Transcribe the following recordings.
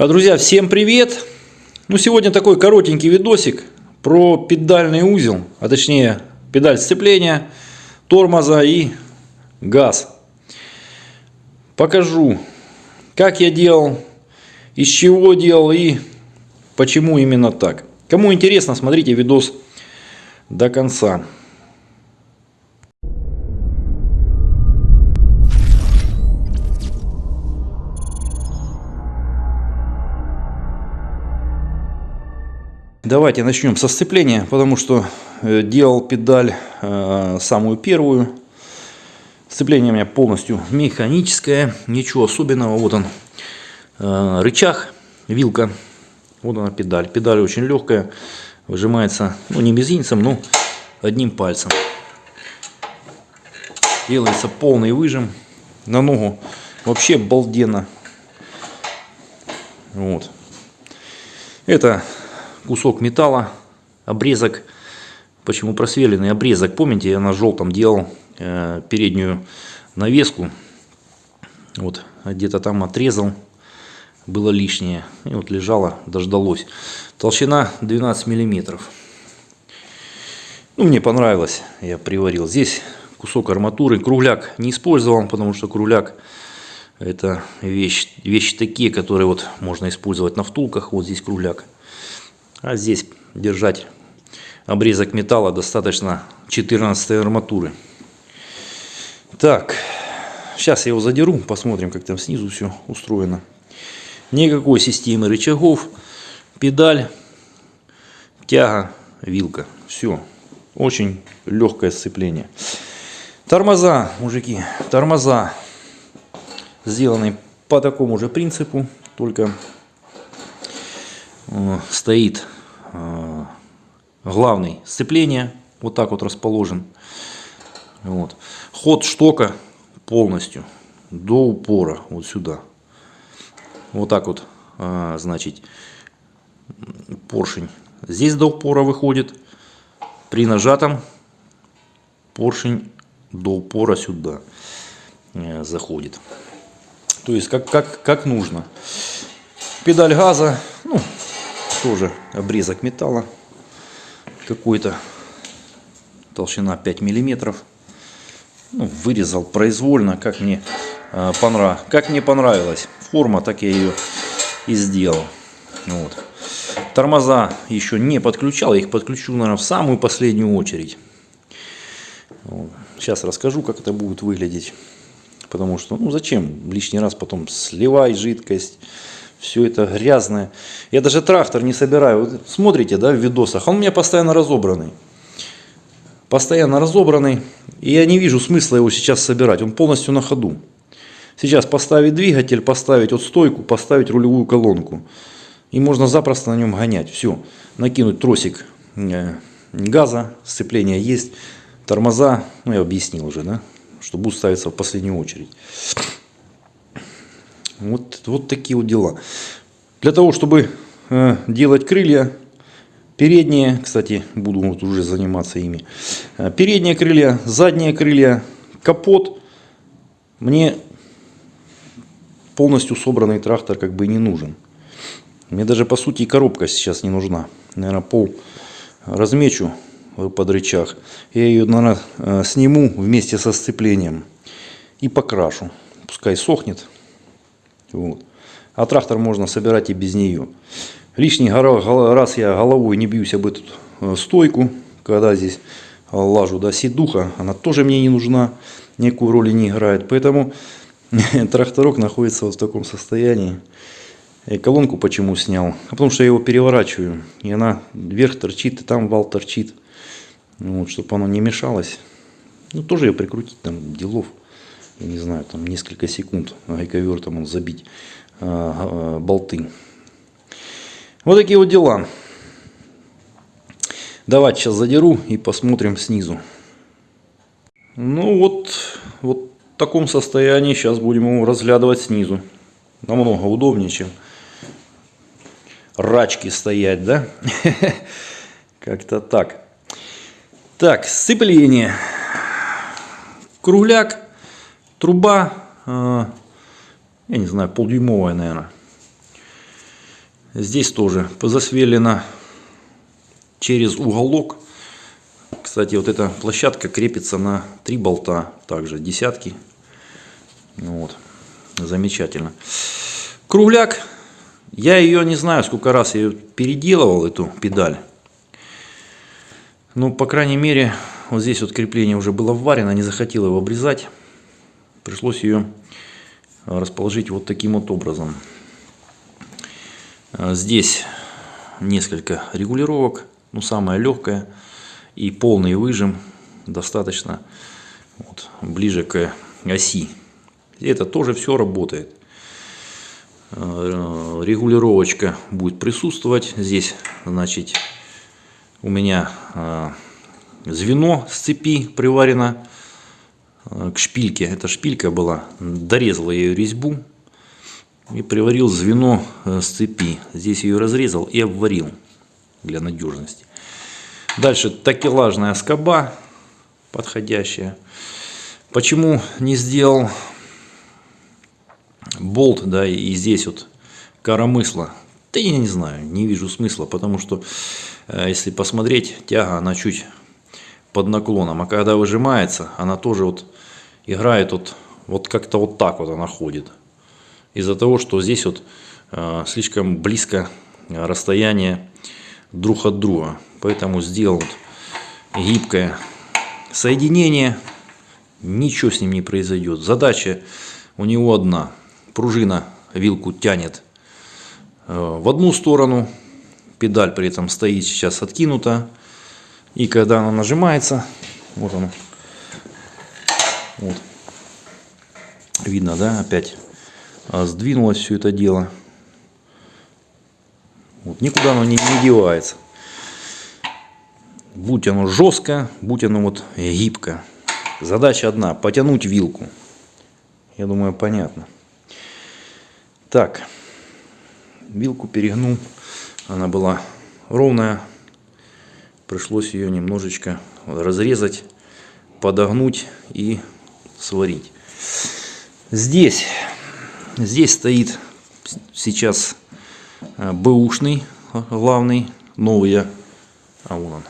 А, Друзья, всем привет! Ну, сегодня такой коротенький видосик про педальный узел, а точнее педаль сцепления, тормоза и газ. Покажу, как я делал, из чего делал и почему именно так. Кому интересно, смотрите видос до конца. Давайте начнем со сцепления, потому что э, делал педаль э, самую первую. Сцепление у меня полностью механическое, ничего особенного. Вот он э, рычаг, вилка, вот она педаль. Педаль очень легкая, выжимается, ну не мизинцем, но одним пальцем. Делается полный выжим на ногу. Вообще балденно. Вот. Это кусок металла, обрезок. Почему просверленный обрезок? Помните, я на желтом делал э, переднюю навеску. Вот, где-то там отрезал. Было лишнее. И вот лежало, дождалось. Толщина 12 миллиметров. Ну, мне понравилось. Я приварил. Здесь кусок арматуры. Кругляк не использовал, потому что кругляк это вещь, вещи такие, которые вот можно использовать на втулках. Вот здесь кругляк. А здесь держать обрезок металла достаточно 14 арматуры. Так, сейчас я его задеру, посмотрим, как там снизу все устроено. Никакой системы рычагов, педаль, тяга, вилка. Все, очень легкое сцепление. Тормоза, мужики, тормоза сделаны по такому же принципу, только стоит э, главный сцепление, вот так вот расположен. Вот. Ход штока полностью до упора, вот сюда. Вот так вот, э, значит, поршень здесь до упора выходит. При нажатом поршень до упора сюда заходит. То есть как, как, как нужно. Педаль газа, ну, тоже обрезок металла. Какой-то толщина 5 миллиметров. Ну, вырезал произвольно как мне э, понрав... как мне понравилась форма так я ее и сделал. Вот. тормоза еще не подключал их подключу наверное в самую последнюю очередь. Вот. сейчас расскажу как это будет выглядеть. Потому что ну зачем лишний раз потом сливать жидкость все это грязное. Я даже трактор не собираю. Вот смотрите, да, в видосах, он у меня постоянно разобранный. Постоянно разобранный. И я не вижу смысла его сейчас собирать. Он полностью на ходу. Сейчас поставить двигатель, поставить вот стойку, поставить рулевую колонку. И можно запросто на нем гонять. Все. Накинуть тросик э, газа, сцепление есть. Тормоза, ну я объяснил уже, да, что будут ставиться в последнюю очередь. Вот, вот такие вот дела. Для того, чтобы э, делать крылья, передние, кстати, буду вот уже заниматься ими, э, передние крылья, задние крылья, капот, мне полностью собранный трактор как бы не нужен. Мне даже по сути и коробка сейчас не нужна. Наверное, пол размечу под рычаг. Я ее, наверное, э, сниму вместе со сцеплением и покрашу. Пускай сохнет. Вот. А трактор можно собирать и без нее. Лишний раз я головой не бьюсь об эту э, стойку, когда здесь лажу, да, сидуха, она тоже мне не нужна, никакой роли не играет. Поэтому тракторок находится вот в таком состоянии. И колонку почему снял? А потому что я его переворачиваю, и она вверх торчит, и там вал торчит. Вот, чтобы оно не мешалось. Ну, тоже ее прикрутить, там, делов не знаю, там несколько секунд гайковертом забить а, а, болты. Вот такие вот дела. Давайте сейчас задеру и посмотрим снизу. Ну вот, вот в таком состоянии сейчас будем его разглядывать снизу. Намного удобнее, чем рачки стоять, да? Как-то так. Так, сцепление. Кругляк Труба, э, я не знаю, полдюймовая, наверное. Здесь тоже засверлено через уголок. Кстати, вот эта площадка крепится на три болта, также десятки. Вот, замечательно. Кругляк, я ее не знаю, сколько раз я переделывал, эту педаль. Ну, по крайней мере, вот здесь вот крепление уже было вварено, не захотел его обрезать. Пришлось ее расположить вот таким вот образом. А здесь несколько регулировок, ну самая легкая и полный выжим достаточно вот, ближе к оси. Это тоже все работает. А, регулировочка будет присутствовать. Здесь, значит, у меня а, звено с цепи приварено к шпильке. Эта шпилька была, дорезала я ее резьбу и приварил звено э, с цепи. Здесь ее разрезал и обварил для надежности. Дальше такелажная скоба подходящая. Почему не сделал болт, да, и здесь вот коромысла? Да я не знаю, не вижу смысла, потому что э, если посмотреть, тяга, она чуть под наклоном, а когда выжимается, она тоже вот играет вот, вот как-то вот так вот она ходит из-за того, что здесь вот э, слишком близко расстояние друг от друга. Поэтому сделал вот гибкое соединение. Ничего с ним не произойдет. Задача у него одна. Пружина вилку тянет э, в одну сторону. Педаль при этом стоит сейчас откинута. И когда она нажимается, вот она, вот, видно, да, опять а сдвинулось все это дело. Вот, никуда оно не, не девается. Будь оно жестко, будь оно вот гибко. Задача одна, потянуть вилку. Я думаю, понятно. Так, вилку перегнул. Она была ровная. Пришлось ее немножечко разрезать, подогнуть и сварить. Здесь Здесь стоит сейчас э, бэушный э, главный, новый я, а вон он,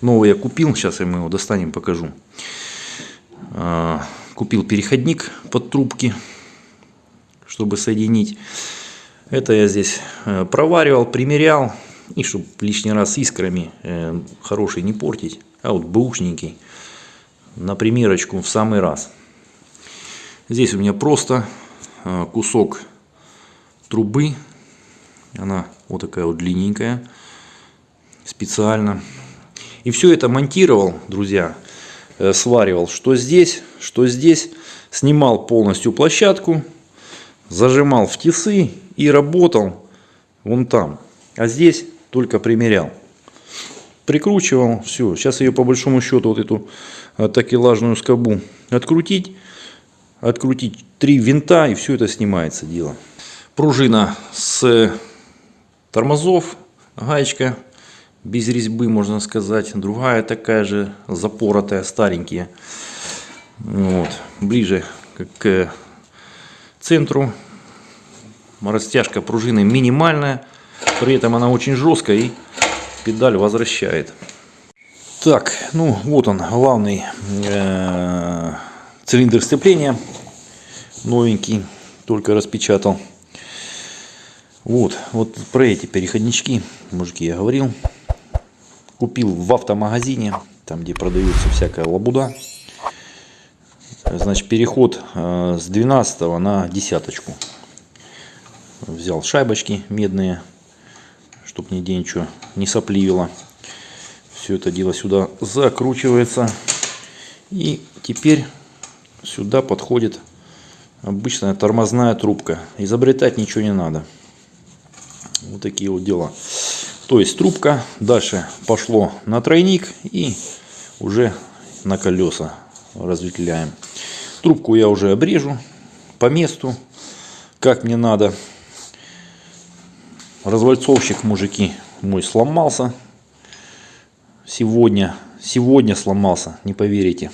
новый я купил, сейчас я его достанем, покажу. Э, купил переходник под трубки, чтобы соединить. Это я здесь проваривал, примерял, и чтобы лишний раз искрами хороший не портить, а вот бэушненький на примерочку в самый раз. Здесь у меня просто Э, кусок трубы. Она вот такая вот длинненькая. Специально. И все это монтировал, друзья, э, сваривал, что здесь, что здесь. Снимал полностью площадку, зажимал в тисы и работал вон там. А здесь только примерял. Прикручивал, все. Сейчас ее по большому счету вот эту э, такелажную скобу открутить открутить три винта и все это снимается дело. Пружина с тормозов, гаечка без резьбы можно сказать, другая такая же запоротая, старенькие. Вот. Ближе к центру. Растяжка пружины минимальная, при этом она очень жесткая и педаль возвращает. Так, ну вот он, главный э Цилиндр сцепления новенький, только распечатал. Вот, вот про эти переходнички, мужики, я говорил. Купил в автомагазине, там где продается всякая лабуда. Значит, переход э, с 12 на десяточку. Взял шайбочки медные, чтобы нигде ничего не сопливило. Все это дело сюда закручивается. И теперь сюда подходит обычная тормозная трубка. Изобретать ничего не надо. Вот такие вот дела. То есть трубка дальше пошло на тройник и уже на колеса разветвляем. Трубку я уже обрежу по месту, как мне надо. Развальцовщик, мужики, мой сломался сегодня. Сегодня сломался, не поверите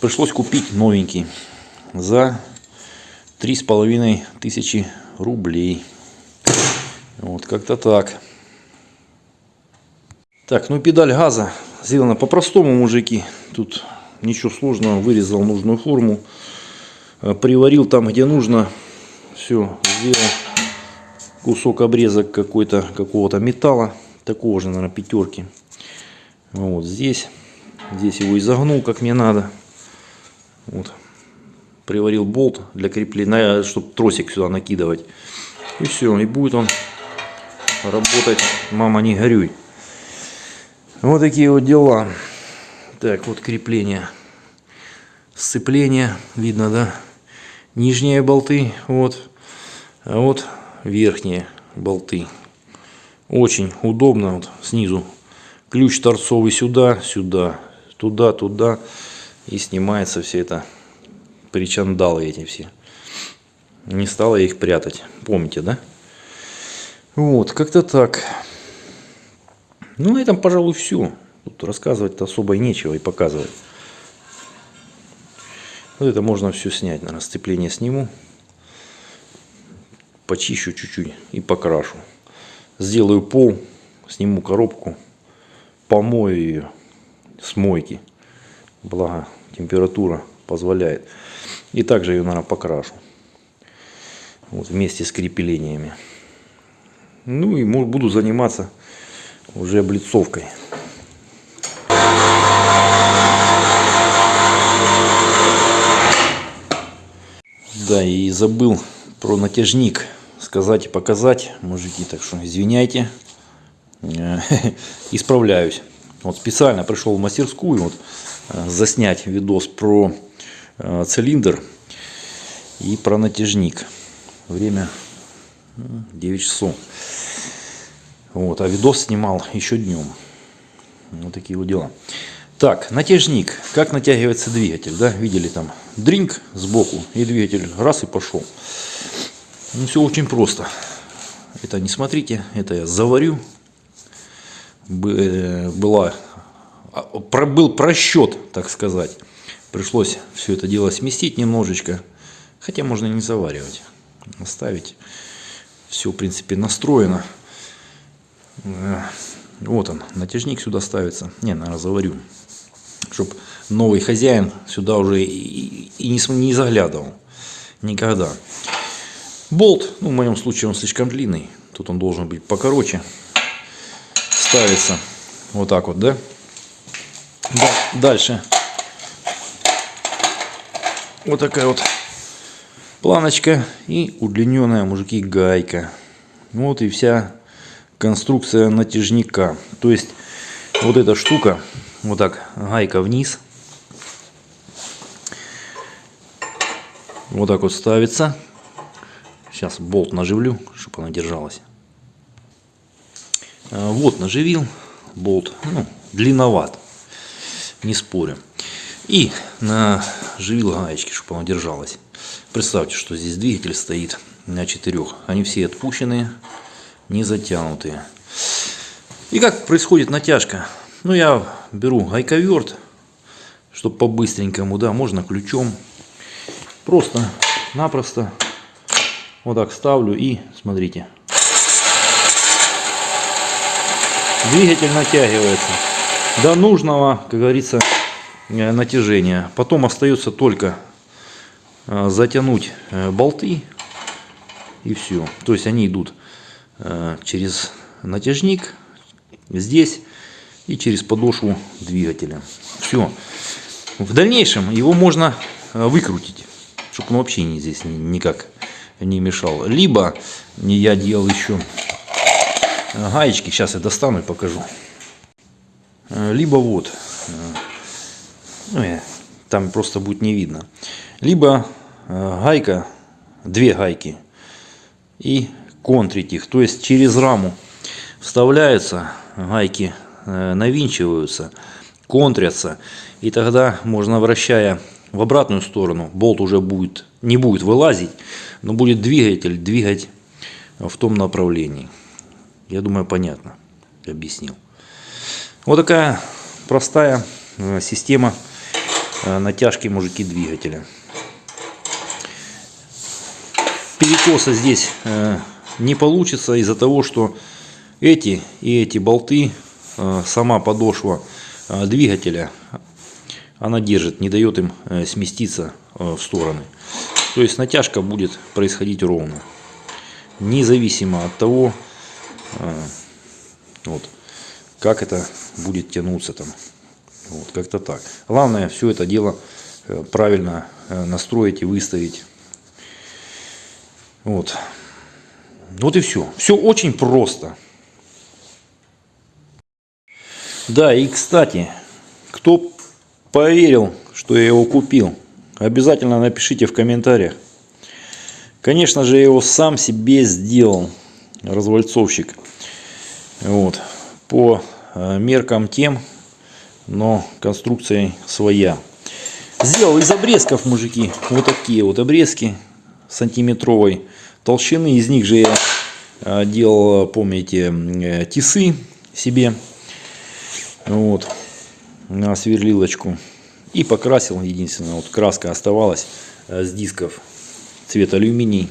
пришлось купить новенький за три с половиной тысячи рублей. Вот как-то так. Так, ну педаль газа сделана по-простому, мужики. Тут ничего сложного. Вырезал нужную форму. э, Приварил там, где нужно. Все, сделал кусок обрезок какой-то, какого-то металла. Такого же, наверное, пятерки. Вот здесь. Здесь его изогнул, как мне надо. Вот. Приварил болт для крепления, чтобы тросик сюда накидывать. И все, и будет он работать, мама не горюй. Вот такие вот дела. Так, вот крепление. Сцепление, видно, да? Нижние болты, вот. А вот верхние болты. Очень удобно, вот снизу. Ключ торцовый сюда, сюда, туда, туда. И снимается все это причандалы эти все. Не стала их прятать. Помните, да? Вот, как-то так. Ну, на этом, пожалуй, все. Тут рассказывать-то особо и нечего и показывать. Вот это можно все снять. На расцепление сниму. Почищу чуть-чуть и покрашу. Сделаю пол, сниму коробку, помою ее с мойки. Благо температура позволяет. И также ее, наверное, покрашу. Вот вместе с креплениями. Ну и буду заниматься уже облицовкой. Да, и забыл про натяжник сказать и показать, мужики, так что извиняйте, исправляюсь. Вот специально пришел в мастерскую вот, э, заснять видос про э, цилиндр и про натяжник. Время 9 часов. Вот, а видос снимал еще днем. Вот такие вот дела. Так, натяжник. Как натягивается двигатель, да? Видели там дринг сбоку и двигатель раз и пошел. Ну, все очень просто. Это не смотрите, это я заварю. Э, была, а, был просчет, так сказать. Пришлось все это дело сместить немножечко. Хотя можно не заваривать. Оставить. Все, в принципе, настроено. Э, вот он, натяжник сюда ставится. Не, наверное, заварю чтобы новый хозяин сюда уже и, и не, не заглядывал. Никогда. Болт, ну в моем случае он слишком длинный. Тут он должен быть покороче. Ставится вот так вот, да? да дальше. Вот такая вот планочка и удлиненная, мужики, гайка. Вот и вся конструкция натяжника. То есть вот эта штука вот так гайка вниз. Вот так вот ставится. Сейчас болт наживлю, чтобы она держалась. А, вот наживил болт. Ну, длинноват. Не спорю. И наживил гаечки, чтобы она держалась. Представьте, что здесь двигатель стоит на четырех. Они все отпущенные, не затянутые. И как происходит натяжка? Ну, я беру гайковерт, чтобы по-быстренькому, да, можно ключом. Просто-напросто вот так ставлю и смотрите. Двигатель натягивается до нужного, как говорится, э, натяжения. Потом остается только э, затянуть э, болты и все. То есть они идут через натяжник здесь и через подошву двигателя. Все. В дальнейшем его можно выкрутить, чтобы он вообще здесь никак не мешал. Либо я делал еще э, гаечки, сейчас я достану и покажу. Э, либо вот, ну, там просто будет не видно. Либо гайка, две гайки и контрить их, то есть через раму вставляются гайки Э, навинчиваются, контрятся. И тогда можно, вращая в обратную сторону, болт уже будет, не будет вылазить, но будет двигатель двигать в том направлении. Я думаю, понятно объяснил. Вот такая простая э, система э, натяжки мужики двигателя. Перекоса здесь не получится из-за того, что эти и эти болты, э, сама подошва э, двигателя, она держит, не дает им э, сместиться в стороны. То есть натяжка будет происходить ровно. Независимо от того, вот, как это будет тянуться там. Вот, как-то так. Главное все это дело правильно настроить и выставить. Вот. Вот и все. Все очень просто. Да, и кстати, кто поверил, что я его купил, обязательно напишите в комментариях. Конечно же, я его сам себе сделал, развальцовщик. Вот. По э, меркам тем, но конструкция своя. Сделал из обрезков, мужики, вот такие вот обрезки сантиметровой толщины. Из них же я э, делал, помните, э, тисы себе вот, на сверлилочку. И покрасил, единственное, вот краска оставалась э, с дисков цвет алюминий.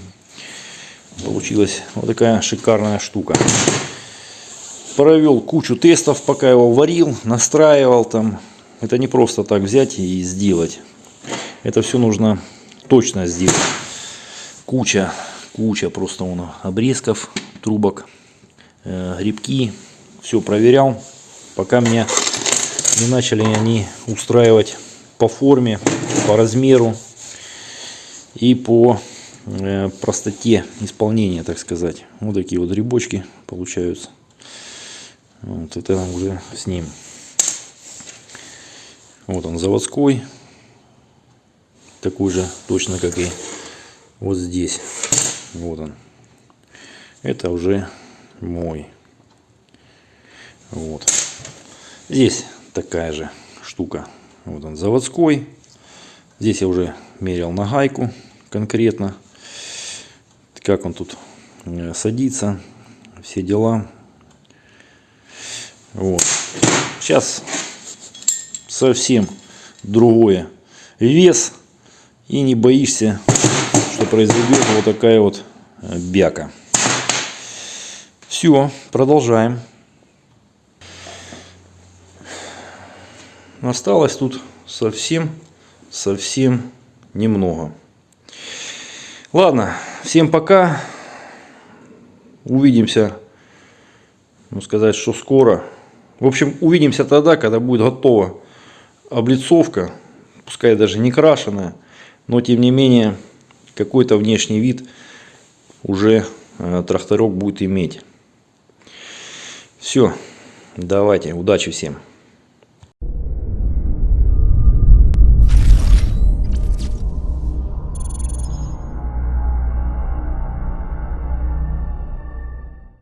Получилась вот такая шикарная штука. Провел кучу тестов, пока его варил, настраивал там. Это не просто так взять и сделать. Это все нужно точно сделать. Куча, куча просто он обрезков, трубок, э, грибки. Все проверял пока меня не начали они устраивать по форме, по размеру и по э, простоте исполнения, так сказать. Вот такие вот грибочки получаются. Вот это уже с ним. Вот он заводской. Такой же точно как и вот здесь. Вот он. Это уже мой. Вот. Здесь такая же штука. Вот он заводской. Здесь я уже мерил на гайку конкретно. Как он тут э, садится. Все дела. Вот. Сейчас совсем другое вес. И не боишься, что произойдет вот такая вот э, бяка. Все, продолжаем. Осталось тут совсем, совсем немного. Ладно, всем пока. Увидимся, ну сказать, что скоро. В общем, увидимся тогда, когда будет готова облицовка, пускай даже не крашеная, но тем не менее какой-то внешний вид уже э, тракторок будет иметь. Все, давайте, удачи всем.